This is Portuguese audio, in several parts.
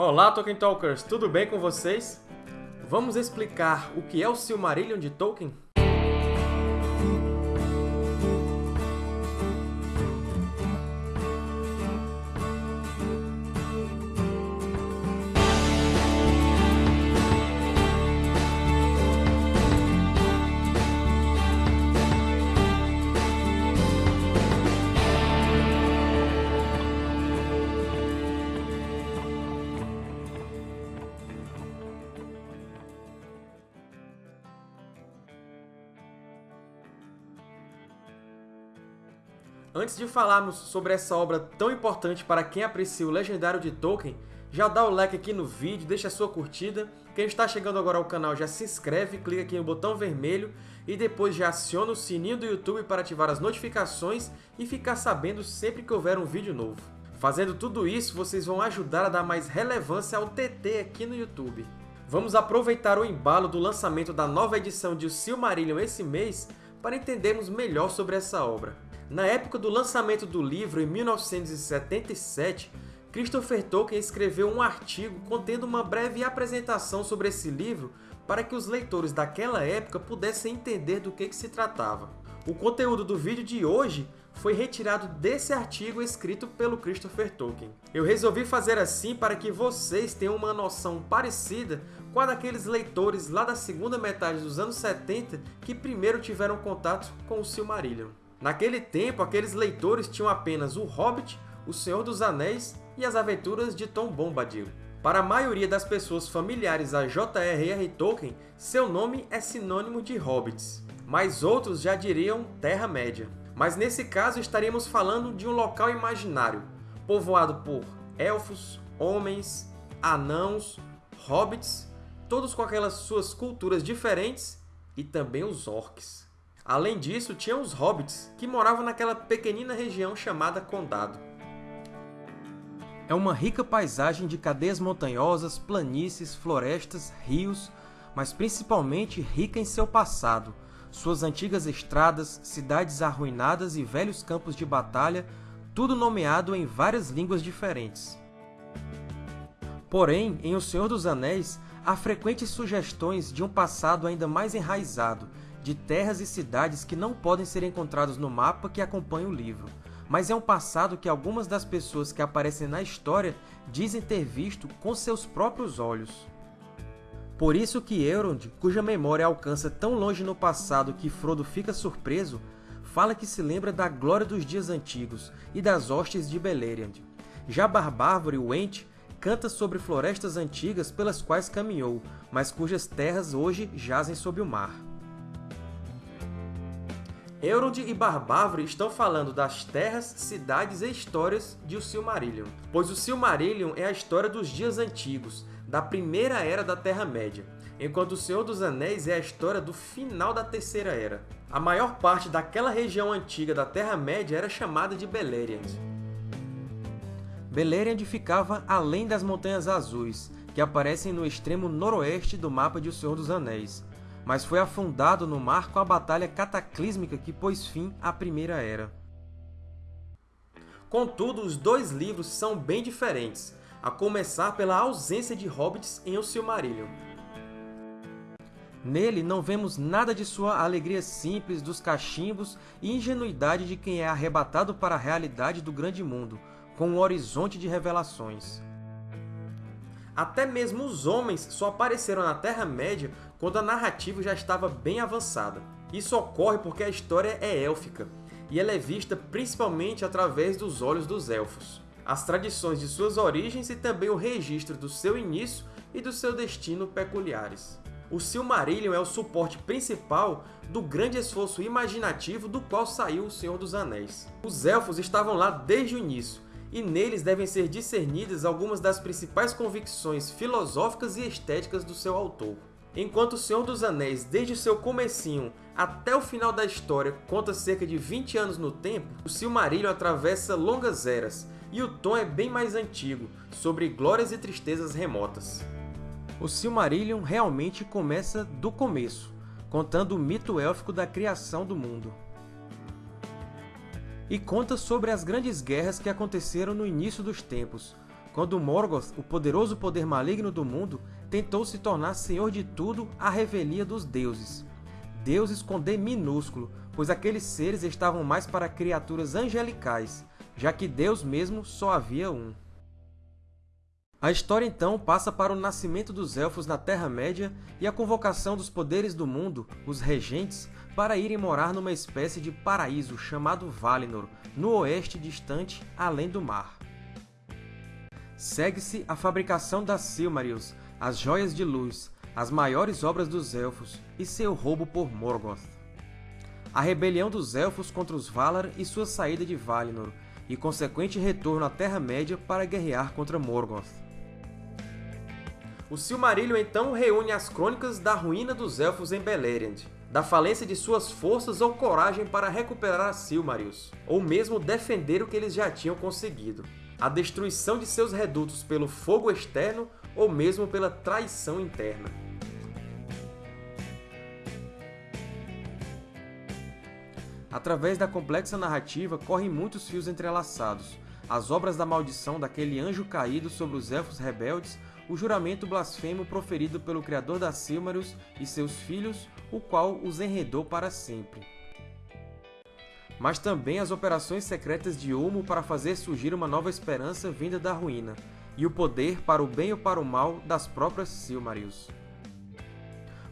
Olá, Tolkien Talkers! Tudo bem com vocês? Vamos explicar o que é o Silmarillion de Tolkien? Antes de falarmos sobre essa obra tão importante para quem aprecia o Legendário de Tolkien, já dá o like aqui no vídeo, deixa a sua curtida. Quem está chegando agora ao canal já se inscreve, clica aqui no botão vermelho e depois já aciona o sininho do YouTube para ativar as notificações e ficar sabendo sempre que houver um vídeo novo. Fazendo tudo isso, vocês vão ajudar a dar mais relevância ao TT aqui no YouTube. Vamos aproveitar o embalo do lançamento da nova edição de O Silmarillion esse mês para entendermos melhor sobre essa obra. Na época do lançamento do livro, em 1977, Christopher Tolkien escreveu um artigo contendo uma breve apresentação sobre esse livro para que os leitores daquela época pudessem entender do que, que se tratava. O conteúdo do vídeo de hoje foi retirado desse artigo escrito pelo Christopher Tolkien. Eu resolvi fazer assim para que vocês tenham uma noção parecida com a daqueles leitores lá da segunda metade dos anos 70 que primeiro tiveram contato com o Silmarillion. Naquele tempo, aqueles leitores tinham apenas O Hobbit, O Senhor dos Anéis e As Aventuras de Tom Bombadil. Para a maioria das pessoas familiares a J.R.R. Tolkien, seu nome é sinônimo de hobbits, mas outros já diriam Terra-média. Mas nesse caso estaríamos falando de um local imaginário, povoado por elfos, homens, anãos, hobbits, todos com aquelas suas culturas diferentes, e também os orcs. Além disso, tinha os hobbits, que moravam naquela pequenina região chamada Condado. É uma rica paisagem de cadeias montanhosas, planícies, florestas, rios, mas principalmente rica em seu passado, suas antigas estradas, cidades arruinadas e velhos campos de batalha, tudo nomeado em várias línguas diferentes. Porém, em O Senhor dos Anéis, há frequentes sugestões de um passado ainda mais enraizado, de terras e cidades que não podem ser encontrados no mapa que acompanha o livro, mas é um passado que algumas das pessoas que aparecem na história dizem ter visto com seus próprios olhos. Por isso que Elrond, cuja memória alcança tão longe no passado que Frodo fica surpreso, fala que se lembra da glória dos dias antigos e das hostes de Beleriand. Já Barbárvore, o Ent, canta sobre florestas antigas pelas quais caminhou, mas cujas terras hoje jazem sob o mar. Elrond e Barbávoro estão falando das terras, cidades e histórias de O Silmarillion, pois O Silmarillion é a história dos dias antigos, da primeira era da Terra-média, enquanto O Senhor dos Anéis é a história do final da Terceira Era. A maior parte daquela região antiga da Terra-média era chamada de Beleriand. Beleriand ficava além das Montanhas Azuis, que aparecem no extremo noroeste do mapa de O Senhor dos Anéis, mas foi afundado no mar com a batalha cataclísmica que pôs fim à Primeira Era. Contudo, os dois livros são bem diferentes, a começar pela ausência de hobbits em O Silmarillion. Nele não vemos nada de sua alegria simples dos cachimbos e ingenuidade de quem é arrebatado para a realidade do grande mundo, com um horizonte de revelações. Até mesmo os homens só apareceram na Terra-média quando a narrativa já estava bem avançada. Isso ocorre porque a história é élfica, e ela é vista principalmente através dos olhos dos Elfos. As tradições de suas origens e também o registro do seu início e do seu destino peculiares. O Silmarillion é o suporte principal do grande esforço imaginativo do qual saiu O Senhor dos Anéis. Os Elfos estavam lá desde o início, e neles devem ser discernidas algumas das principais convicções filosóficas e estéticas do seu autor. Enquanto O Senhor dos Anéis, desde seu comecinho até o final da história, conta cerca de 20 anos no tempo, o Silmarillion atravessa longas eras, e o tom é bem mais antigo, sobre glórias e tristezas remotas. O Silmarillion realmente começa do começo, contando o mito élfico da criação do mundo e conta sobre as grandes guerras que aconteceram no início dos tempos, quando Morgoth, o poderoso poder maligno do mundo, tentou se tornar senhor de tudo à revelia dos deuses. Deuses com D minúsculo, pois aqueles seres estavam mais para criaturas angelicais, já que Deus mesmo só havia um. A história então passa para o nascimento dos Elfos na Terra-média e a convocação dos poderes do mundo, os Regentes, para irem morar numa espécie de paraíso chamado Valinor, no oeste distante, além do mar. Segue-se a fabricação das Silmarils, as Joias de Luz, as maiores obras dos Elfos e seu roubo por Morgoth. A rebelião dos Elfos contra os Valar e sua saída de Valinor, e consequente retorno à Terra-média para guerrear contra Morgoth. O Silmarillion então reúne as crônicas da ruína dos Elfos em Beleriand, da falência de suas forças ou coragem para recuperar a Silmarils, ou mesmo defender o que eles já tinham conseguido, a destruição de seus redutos pelo fogo externo ou mesmo pela traição interna. Através da complexa narrativa correm muitos fios entrelaçados, as obras da maldição daquele anjo caído sobre os Elfos rebeldes o juramento blasfemo proferido pelo criador da Silmarils e seus filhos, o qual os enredou para sempre. Mas também as operações secretas de Ulmo para fazer surgir uma nova esperança vinda da ruína, e o poder para o bem ou para o mal das próprias Silmarils.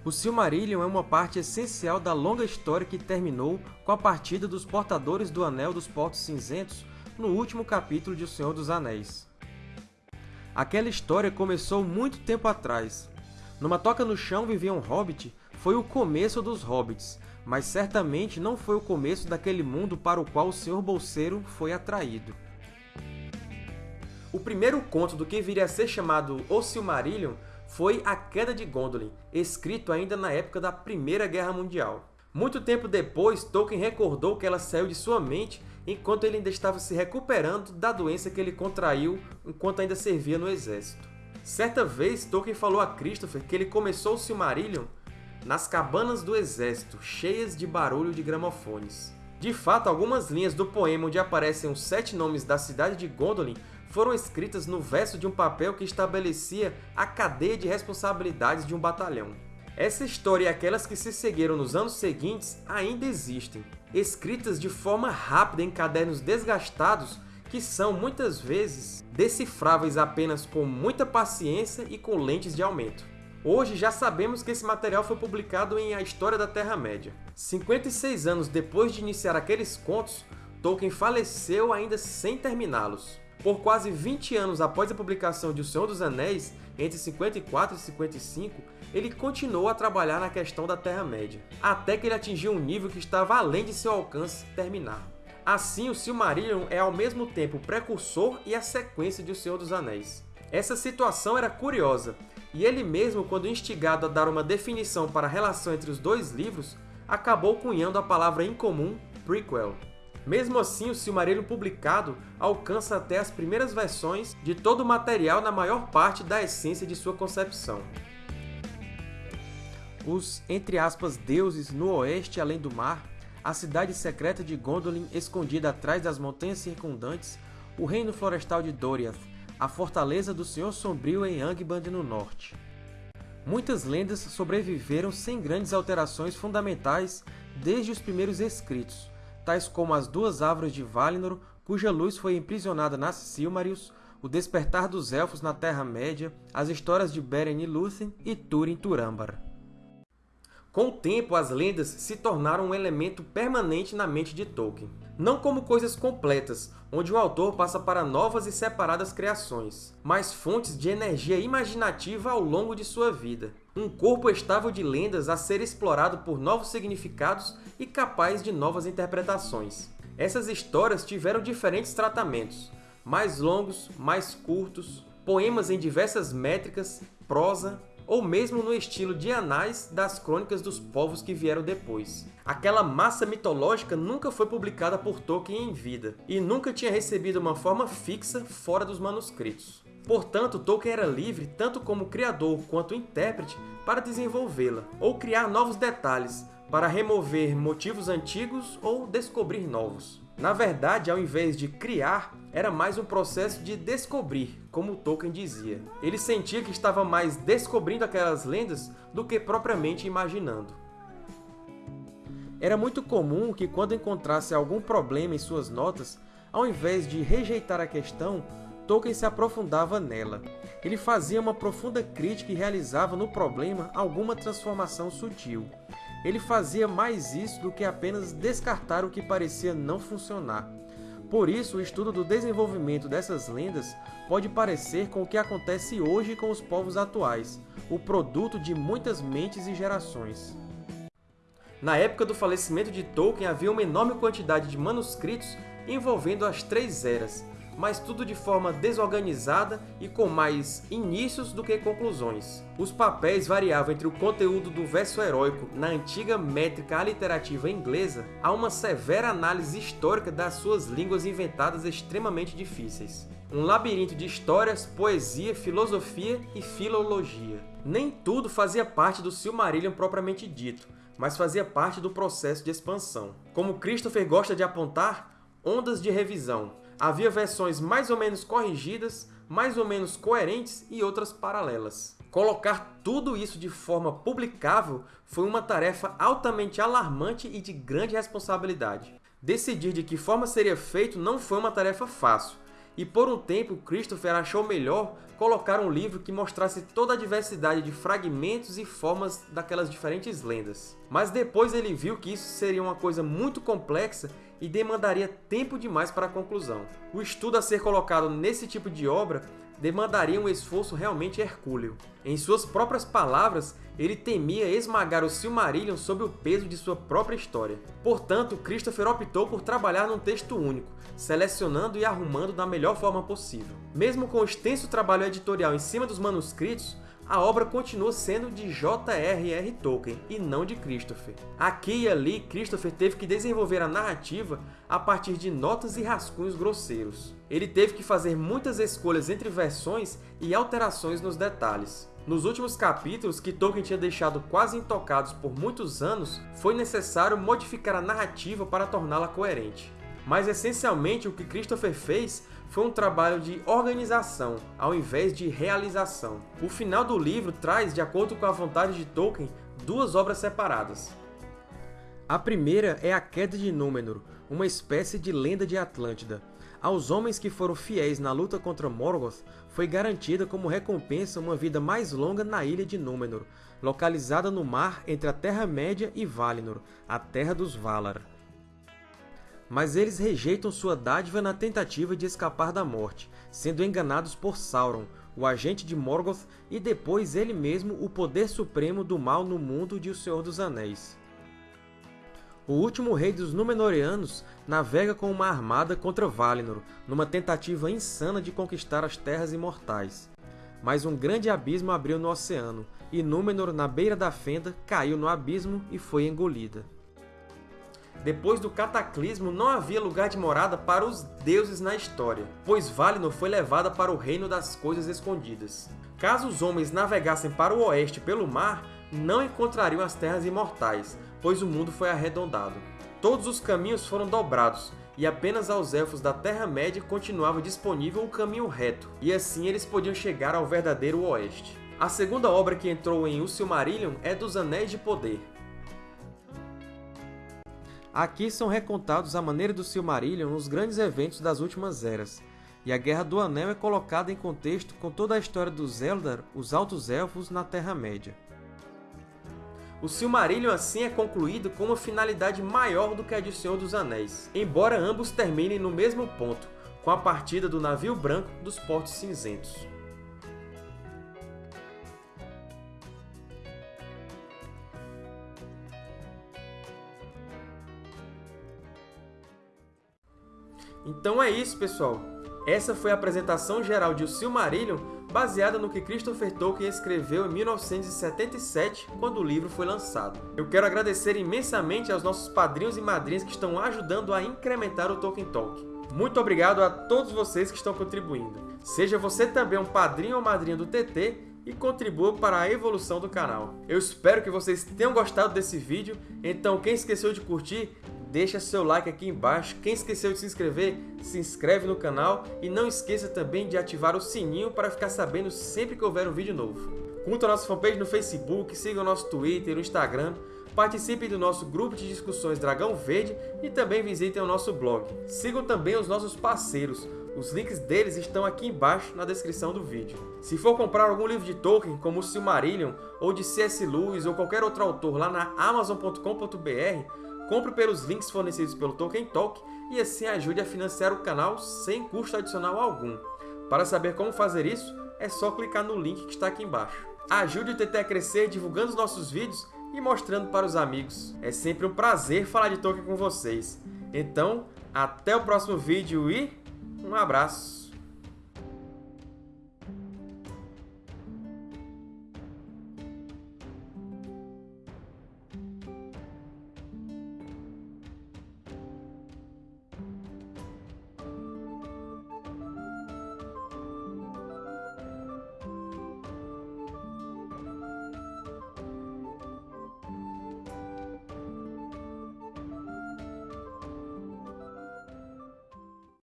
O Silmarillion é uma parte essencial da longa história que terminou com a partida dos portadores do Anel dos Portos Cinzentos no último capítulo de O Senhor dos Anéis. Aquela história começou muito tempo atrás. Numa toca no chão vivia um hobbit foi o começo dos hobbits, mas certamente não foi o começo daquele mundo para o qual o Sr. Bolseiro foi atraído. O primeiro conto do que viria a ser chamado O Silmarillion foi A Queda de Gondolin, escrito ainda na época da Primeira Guerra Mundial. Muito tempo depois, Tolkien recordou que ela saiu de sua mente enquanto ele ainda estava se recuperando da doença que ele contraiu enquanto ainda servia no exército. Certa vez, Tolkien falou a Christopher que ele começou o Silmarillion nas cabanas do exército, cheias de barulho de gramofones. De fato, algumas linhas do poema onde aparecem os sete nomes da cidade de Gondolin foram escritas no verso de um papel que estabelecia a cadeia de responsabilidades de um batalhão. Essa história e aquelas que se seguiram nos anos seguintes ainda existem, escritas de forma rápida em cadernos desgastados que são, muitas vezes, decifráveis apenas com muita paciência e com lentes de aumento. Hoje já sabemos que esse material foi publicado em A História da Terra-média. 56 anos depois de iniciar aqueles contos, Tolkien faleceu ainda sem terminá-los. Por quase 20 anos após a publicação de O Senhor dos Anéis, entre 54 e 55, ele continuou a trabalhar na questão da Terra-média, até que ele atingiu um nível que estava além de seu alcance terminar. Assim, o Silmarillion é ao mesmo tempo o precursor e a sequência de O Senhor dos Anéis. Essa situação era curiosa, e ele mesmo, quando instigado a dar uma definição para a relação entre os dois livros, acabou cunhando a palavra incomum prequel. Mesmo assim, o Silmarillion publicado alcança até as primeiras versões de todo o material na maior parte da essência de sua concepção. Os, entre aspas, deuses no oeste além do mar, a cidade secreta de Gondolin escondida atrás das montanhas circundantes, o reino florestal de Doriath, a fortaleza do Senhor Sombrio em Angband no norte. Muitas lendas sobreviveram sem grandes alterações fundamentais desde os primeiros escritos, tais como as duas árvores de Valinor, cuja luz foi imprisionada nas Silmarils, o despertar dos Elfos na Terra-média, as histórias de Beren e Lúthien e Túrin Turambar. Com o tempo, as lendas se tornaram um elemento permanente na mente de Tolkien. Não como coisas completas, onde o autor passa para novas e separadas criações, mas fontes de energia imaginativa ao longo de sua vida. Um corpo estável de lendas a ser explorado por novos significados e capaz de novas interpretações. Essas histórias tiveram diferentes tratamentos, mais longos, mais curtos, poemas em diversas métricas, prosa, ou mesmo no estilo de anais das crônicas dos povos que vieram depois. Aquela massa mitológica nunca foi publicada por Tolkien em vida, e nunca tinha recebido uma forma fixa fora dos manuscritos. Portanto, Tolkien era livre, tanto como criador quanto intérprete, para desenvolvê-la, ou criar novos detalhes, para remover motivos antigos ou descobrir novos. Na verdade, ao invés de criar, era mais um processo de descobrir, como Tolkien dizia. Ele sentia que estava mais descobrindo aquelas lendas do que propriamente imaginando. Era muito comum que, quando encontrasse algum problema em suas notas, ao invés de rejeitar a questão, Tolkien se aprofundava nela. Ele fazia uma profunda crítica e realizava no problema alguma transformação sutil. Ele fazia mais isso do que apenas descartar o que parecia não funcionar. Por isso, o estudo do desenvolvimento dessas lendas pode parecer com o que acontece hoje com os povos atuais, o produto de muitas mentes e gerações. Na época do falecimento de Tolkien, havia uma enorme quantidade de manuscritos envolvendo as Três Eras, mas tudo de forma desorganizada e com mais inícios do que conclusões. Os papéis variavam entre o conteúdo do verso heróico na antiga métrica aliterativa inglesa a uma severa análise histórica das suas línguas inventadas extremamente difíceis. Um labirinto de histórias, poesia, filosofia e filologia. Nem tudo fazia parte do Silmarillion propriamente dito, mas fazia parte do processo de expansão. Como Christopher gosta de apontar, ondas de revisão, havia versões mais ou menos corrigidas, mais ou menos coerentes e outras paralelas. Colocar tudo isso de forma publicável foi uma tarefa altamente alarmante e de grande responsabilidade. Decidir de que forma seria feito não foi uma tarefa fácil, e por um tempo Christopher achou melhor colocar um livro que mostrasse toda a diversidade de fragmentos e formas daquelas diferentes lendas. Mas depois ele viu que isso seria uma coisa muito complexa e demandaria tempo demais para a conclusão. O estudo a ser colocado nesse tipo de obra demandaria um esforço realmente hercúleo. Em suas próprias palavras, ele temia esmagar o Silmarillion sob o peso de sua própria história. Portanto, Christopher optou por trabalhar num texto único, selecionando e arrumando da melhor forma possível. Mesmo com o extenso trabalho editorial em cima dos manuscritos, a obra continua sendo de J.R.R. Tolkien e não de Christopher. Aqui e ali, Christopher teve que desenvolver a narrativa a partir de notas e rascunhos grosseiros. Ele teve que fazer muitas escolhas entre versões e alterações nos detalhes. Nos últimos capítulos, que Tolkien tinha deixado quase intocados por muitos anos, foi necessário modificar a narrativa para torná-la coerente. Mas, essencialmente, o que Christopher fez foi um trabalho de organização, ao invés de realização. O final do livro traz, de acordo com a vontade de Tolkien, duas obras separadas. A primeira é a Queda de Númenor, uma espécie de lenda de Atlântida. Aos homens que foram fiéis na luta contra Morgoth, foi garantida como recompensa uma vida mais longa na Ilha de Númenor, localizada no mar entre a Terra-média e Valinor, a Terra dos Valar mas eles rejeitam sua dádiva na tentativa de escapar da morte, sendo enganados por Sauron, o agente de Morgoth e depois ele mesmo o poder supremo do mal no mundo de O Senhor dos Anéis. O último rei dos Númenóreanos navega com uma armada contra Valinor, numa tentativa insana de conquistar as Terras Imortais. Mas um grande abismo abriu no oceano, e Númenor, na beira da fenda, caiu no abismo e foi engolida. Depois do cataclismo, não havia lugar de morada para os deuses na história, pois Valinor foi levada para o reino das coisas escondidas. Caso os homens navegassem para o oeste pelo mar, não encontrariam as terras imortais, pois o mundo foi arredondado. Todos os caminhos foram dobrados, e apenas aos Elfos da Terra-média continuava disponível o caminho reto, e assim eles podiam chegar ao verdadeiro Oeste. A segunda obra que entrou em O Silmarillion é dos Anéis de Poder, Aqui são recontados a maneira do Silmarillion os grandes eventos das últimas eras, e a Guerra do Anel é colocada em contexto com toda a história dos Eldar, os Altos Elfos, na Terra-média. O Silmarillion assim é concluído com uma finalidade maior do que a de Senhor dos Anéis, embora ambos terminem no mesmo ponto, com a partida do navio branco dos Portos Cinzentos. Então é isso, pessoal! Essa foi a apresentação geral de O Silmarillion, baseada no que Christopher Tolkien escreveu em 1977, quando o livro foi lançado. Eu quero agradecer imensamente aos nossos padrinhos e madrinhas que estão ajudando a incrementar o Tolkien Talk. Muito obrigado a todos vocês que estão contribuindo. Seja você também um padrinho ou madrinha do TT e contribua para a evolução do canal. Eu espero que vocês tenham gostado desse vídeo, então quem esqueceu de curtir, deixa seu like aqui embaixo. Quem esqueceu de se inscrever, se inscreve no canal e não esqueça também de ativar o sininho para ficar sabendo sempre que houver um vídeo novo. Curta a nossa fanpage no Facebook, siga o nosso Twitter o Instagram, participe do nosso grupo de discussões Dragão Verde e também visitem o nosso blog. Sigam também os nossos parceiros, os links deles estão aqui embaixo na descrição do vídeo. Se for comprar algum livro de Tolkien, como o Silmarillion, ou de C.S. Lewis ou qualquer outro autor lá na Amazon.com.br, compre pelos links fornecidos pelo Tolkien Talk e assim ajude a financiar o canal sem custo adicional algum. Para saber como fazer isso, é só clicar no link que está aqui embaixo. Ajude o TT a crescer divulgando os nossos vídeos e mostrando para os amigos. É sempre um prazer falar de Tolkien com vocês. Então, até o próximo vídeo e um abraço!